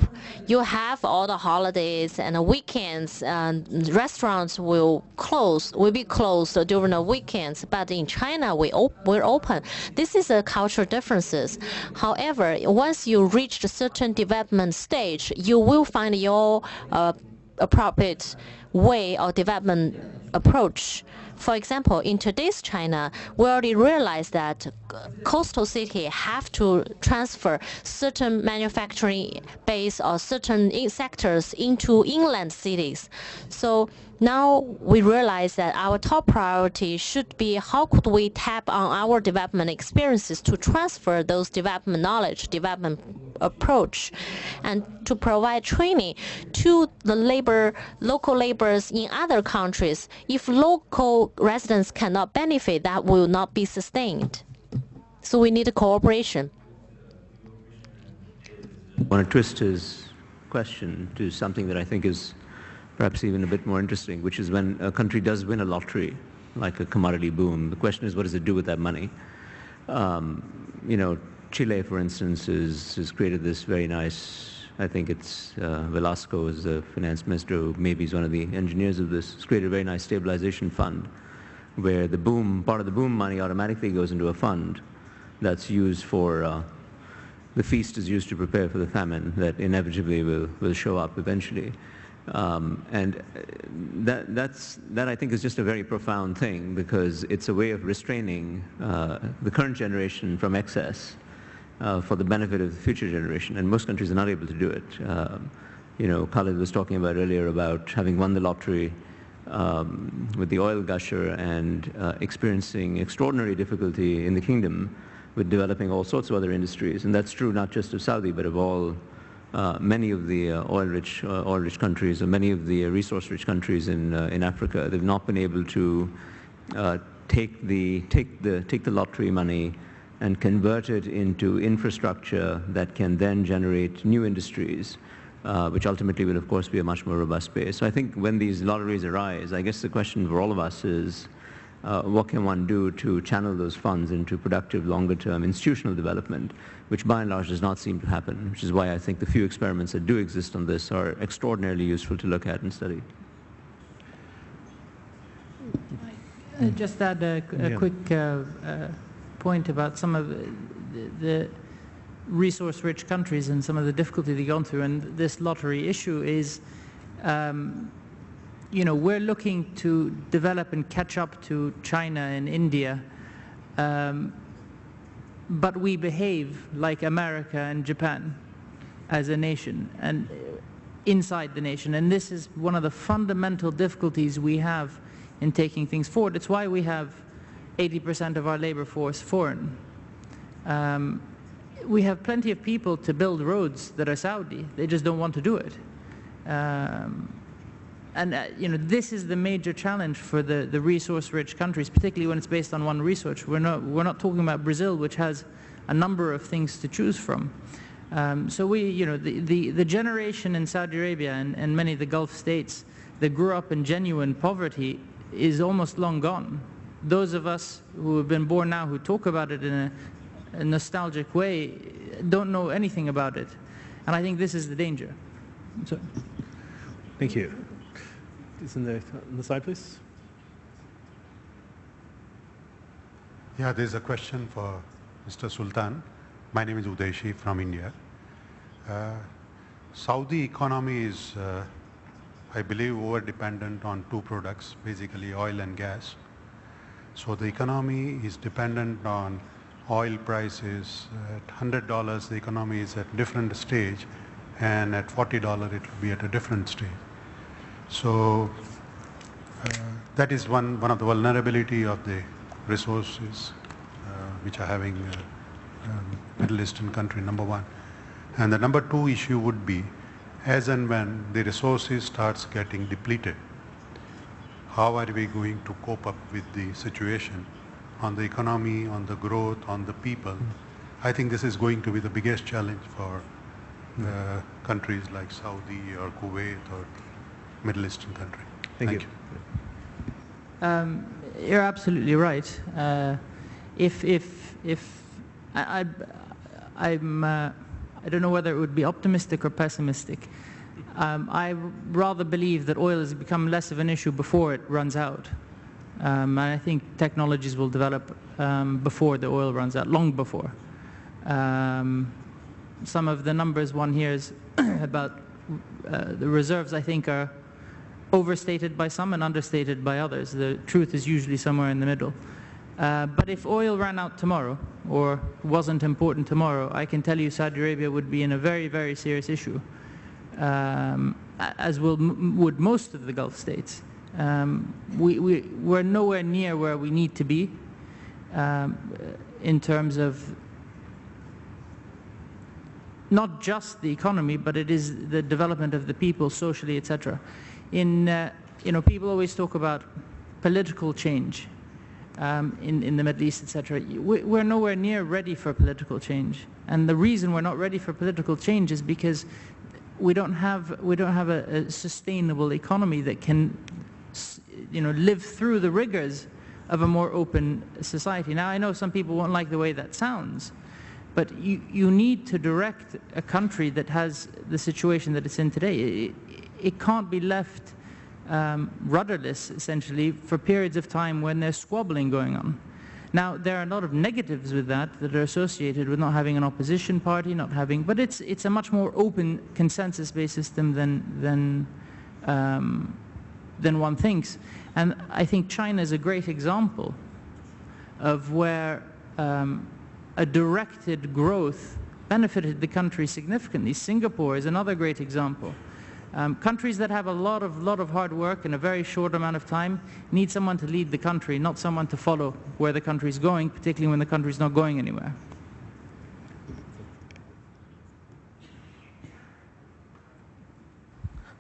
you have all the holidays and the weekends, and restaurants will close, will be closed during the weekends. But in China, we op we're open. This is a cultural differences. However, once you reach a certain development stage, you will find your uh, appropriate way or development approach. For example, in today's China, we already realize that coastal city have to transfer certain manufacturing base or certain sectors into inland cities. So now we realize that our top priority should be how could we tap on our development experiences to transfer those development knowledge, development approach, and to provide training to the labor, local laborers in other countries. If local residents cannot benefit, that will not be sustained. So we need cooperation. I want to twist his question to something that I think is perhaps even a bit more interesting, which is when a country does win a lottery, like a commodity boom, the question is what does it do with that money? Um, you know, Chile, for instance, is, has created this very nice, I think it's uh, Velasco is the finance minister who maybe is one of the engineers of this, has created a very nice stabilization fund where the boom, part of the boom money automatically goes into a fund that's used for, uh, the feast is used to prepare for the famine that inevitably will, will show up eventually. Um, and uh, that, that's, that I think is just a very profound thing because it's a way of restraining uh, the current generation from excess uh, for the benefit of the future generation. And most countries are not able to do it. Um, you know, Khalid was talking about earlier about having won the lottery um, with the oil gusher and uh, experiencing extraordinary difficulty in the kingdom with developing all sorts of other industries. And that's true not just of Saudi, but of all uh, many of the uh, oil-rich uh, oil-rich countries or many of the resource-rich countries in uh, in Africa, they've not been able to uh, take the take the take the lottery money and convert it into infrastructure that can then generate new industries, uh, which ultimately will, of course, be a much more robust base. So I think when these lotteries arise, I guess the question for all of us is, uh, what can one do to channel those funds into productive longer-term institutional development, which by and large does not seem to happen, which is why I think the few experiments that do exist on this are extraordinarily useful to look at and study. Uh, just add a, a yeah. quick uh, uh, point about some of the, the resource-rich countries and some of the difficulty they've gone through, and this lottery issue is um, you know, we're looking to develop and catch up to China and India, um, but we behave like America and Japan as a nation and inside the nation. And this is one of the fundamental difficulties we have in taking things forward. It's why we have 80% of our labor force foreign. Um, we have plenty of people to build roads that are Saudi. They just don't want to do it. Um, and uh, you know, this is the major challenge for the, the resource-rich countries, particularly when it's based on one resource. We're not, we're not talking about Brazil, which has a number of things to choose from. Um, so we, you know, the, the, the generation in Saudi Arabia and, and many of the Gulf states that grew up in genuine poverty is almost long gone. Those of us who have been born now who talk about it in a, a nostalgic way don't know anything about it. And I think this is the danger. So. Thank you is in the, on the side, please. Yeah, there's a question for Mr. Sultan. My name is Udaishi from India. Uh, Saudi economy is, uh, I believe, over-dependent on two products, basically oil and gas. So the economy is dependent on oil prices. At $100, the economy is at different stage, and at $40, it will be at a different stage. So uh, that is one, one of the vulnerability of the resources uh, which are having uh, um, Middle Eastern country, number one. And the number two issue would be as and when the resources starts getting depleted, how are we going to cope up with the situation on the economy, on the growth, on the people? I think this is going to be the biggest challenge for uh, countries like Saudi or Kuwait or Middle Eastern country. Thank, Thank you. you. Um, you're absolutely right. Uh, if if if I, I am uh, I don't know whether it would be optimistic or pessimistic. Um, I rather believe that oil has become less of an issue before it runs out. Um, and I think technologies will develop um, before the oil runs out, long before. Um, some of the numbers one hears about uh, the reserves, I think, are overstated by some and understated by others. The truth is usually somewhere in the middle. Uh, but if oil ran out tomorrow or wasn't important tomorrow, I can tell you Saudi Arabia would be in a very, very serious issue, um, as will, would most of the Gulf states. Um, we, we, we're nowhere near where we need to be um, in terms of not just the economy, but it is the development of the people socially, etc. In, uh, you know, people always talk about political change um, in, in the Middle East, etc. We're nowhere near ready for political change. And the reason we're not ready for political change is because we don't have, we don't have a, a sustainable economy that can you know, live through the rigors of a more open society. Now, I know some people won't like the way that sounds, but you, you need to direct a country that has the situation that it's in today. It, it can't be left um, rudderless, essentially, for periods of time when there's squabbling going on. Now, there are a lot of negatives with that that are associated with not having an opposition party, not having, but it's, it's a much more open consensus-based system than, than, um, than one thinks. And I think China is a great example of where um, a directed growth benefited the country significantly. Singapore is another great example. Um, countries that have a lot of, lot of hard work in a very short amount of time need someone to lead the country, not someone to follow where the country is going, particularly when the country is not going anywhere.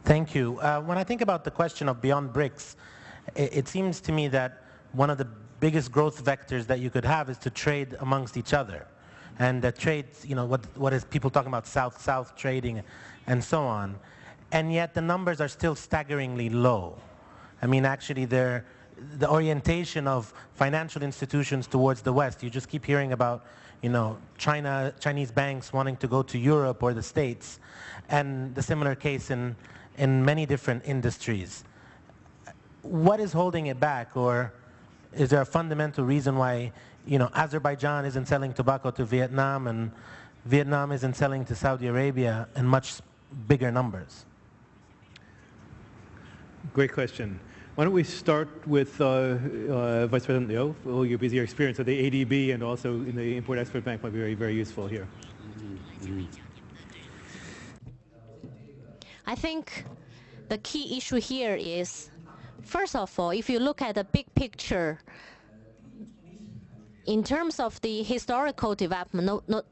Thank you. Uh, when I think about the question of beyond BRICS, it, it seems to me that one of the biggest growth vectors that you could have is to trade amongst each other. And that trade, you know, what, what is people talking about South-South trading and so on. And yet the numbers are still staggeringly low. I mean, actually, the orientation of financial institutions towards the West, you just keep hearing about, you know, China, Chinese banks wanting to go to Europe or the States, and the similar case in, in many different industries. What is holding it back, or is there a fundamental reason why you know, Azerbaijan isn't selling tobacco to Vietnam and Vietnam isn't selling to Saudi Arabia in much bigger numbers? Great question. Why don't we start with uh, uh, Vice President Liu? Well, your busy experience at the ADB and also in the Import-Export Bank might be very, very useful here. I think the key issue here is First of all, if you look at the big picture, in terms of the historical development, no, no,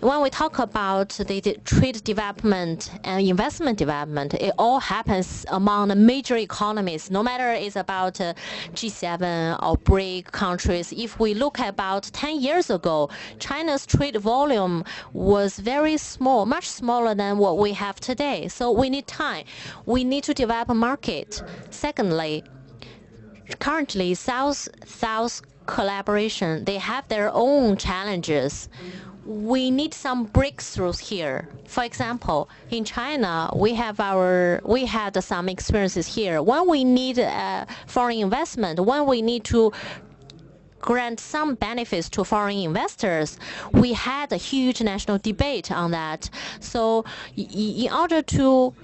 when we talk about the, the, trade development and investment development, it all happens among the major economies, no matter it's about uh, G7 or BRIC countries. If we look about 10 years ago, China's trade volume was very small, much smaller than what we have today. So we need time. We need to develop a market. Secondly, currently South-South collaboration, they have their own challenges we need some breakthroughs here. For example, in China, we have our we had some experiences here. When we need uh, foreign investment, when we need to grant some benefits to foreign investors, we had a huge national debate on that. So in order to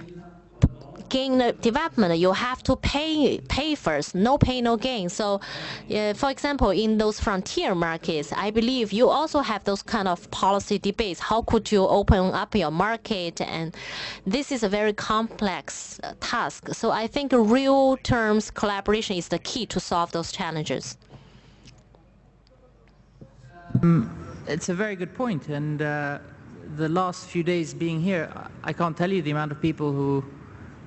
gain the development, you have to pay pay first. No pay, no gain. So, uh, for example, in those frontier markets, I believe you also have those kind of policy debates. How could you open up your market? And this is a very complex uh, task. So I think real terms collaboration is the key to solve those challenges. Um, it's a very good point. point, and uh, the last few days being here, I can't tell you the amount of people who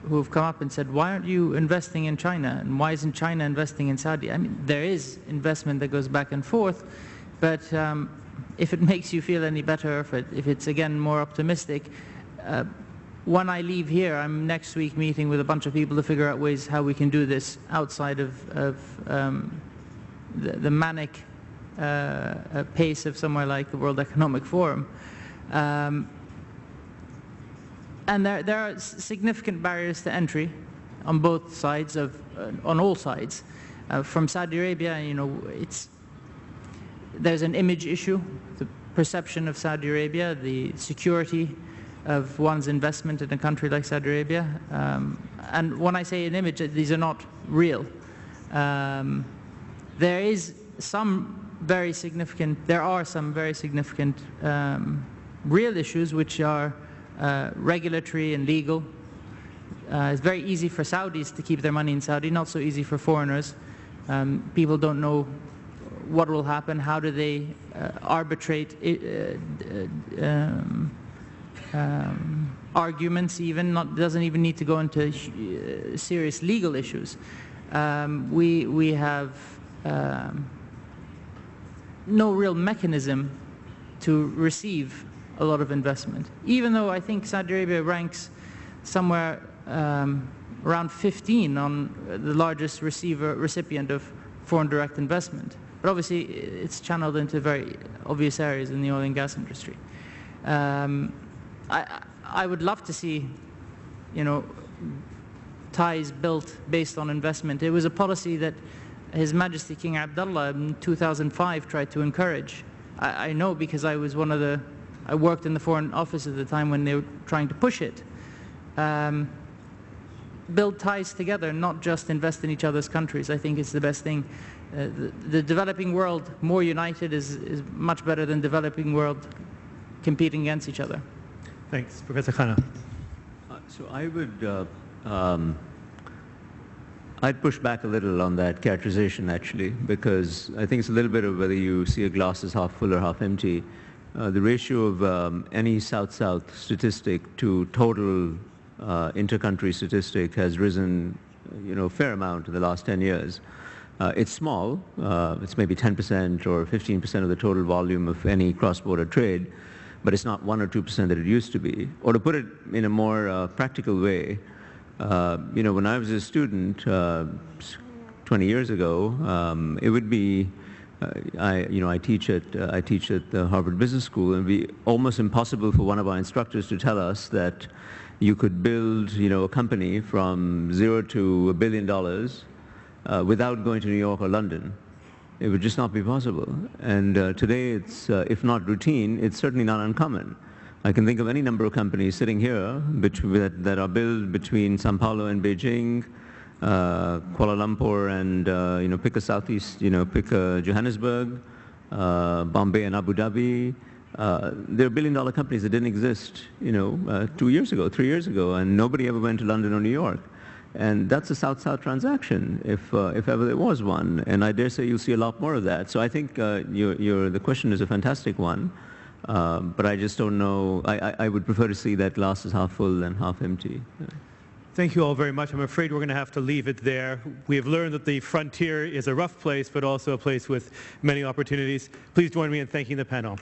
who have come up and said, why aren't you investing in China? And why isn't China investing in Saudi? I mean, there is investment that goes back and forth, but um, if it makes you feel any better, if, it, if it's again more optimistic, uh, when I leave here, I'm next week meeting with a bunch of people to figure out ways how we can do this outside of, of um, the, the, manic uh, uh pace of somewhere like the World Economic Forum. Um, and there, there are significant barriers to entry on both sides of, uh, on all sides. Uh, from Saudi Arabia, you know, it's, there's an image issue, the perception of Saudi Arabia, the security of one's investment in a country like Saudi Arabia. Um, and when I say an image, these are not real. Um, there is some very significant, there are some very significant um, real issues which are uh, regulatory and legal. Uh, it's very easy for Saudis to keep their money in Saudi, not so easy for foreigners. Um, people don't know what will happen, how do they uh, arbitrate uh, uh, um, um, arguments even, not, doesn't even need to go into uh, serious legal issues. Um, we, we have um, no real mechanism to receive a lot of investment, even though I think Saudi Arabia ranks somewhere um, around 15 on the largest receiver, recipient of foreign direct investment. But obviously, it's channeled into very obvious areas in the oil and gas industry. Um, I, I would love to see, you know, ties built based on investment. It was a policy that His Majesty King Abdullah in 2005 tried to encourage. I, I know because I was one of the, I worked in the Foreign Office at the time when they were trying to push it. Um, build ties together, not just invest in each other's countries. I think it's the best thing. Uh, the, the, developing world more united is, is much better than developing world competing against each other. Thanks. Professor Khanna. Uh, so I would, uh, um, I'd push back a little on that characterization actually, because I think it's a little bit of whether you see a glass as half full or half empty. Uh, the ratio of um, any South-South statistic to total uh, inter-country statistic has risen, you know, a fair amount in the last 10 years. Uh, it's small. Uh, it's maybe 10% or 15% of the total volume of any cross-border trade, but it's not 1 or 2% that it used to be. Or to put it in a more uh, practical way, you know, when I was a student uh, 20 years ago, um, it would be I, you know, I teach at I teach at the Harvard Business School, and it'd be almost impossible for one of our instructors to tell us that you could build, you know, a company from zero to a billion dollars uh, without going to New York or London. It would just not be possible. And uh, today, it's, uh, if not routine, it's certainly not uncommon. I can think of any number of companies sitting here that, that, are built between Sao Paulo and Beijing, uh, Kuala Lumpur and, uh, you know, pick a southeast, you know, pick a Johannesburg, uh, Bombay and Abu Dhabi, uh, there are billion dollar companies that didn't exist, you know, uh, two years ago, three years ago, and nobody ever went to London or New York. And that's a South-South transaction, if, uh, if ever there was one. And I dare say you'll see a lot more of that. So I think uh, the question is a fantastic one. Uh, but I just don't know. I, I, I, would prefer to see that glass as half full than half empty. Yeah. Thank you all very much. I'm afraid we're going to have to leave it there. We have learned that the frontier is a rough place, but also a place with many opportunities. Please join me in thanking the panel.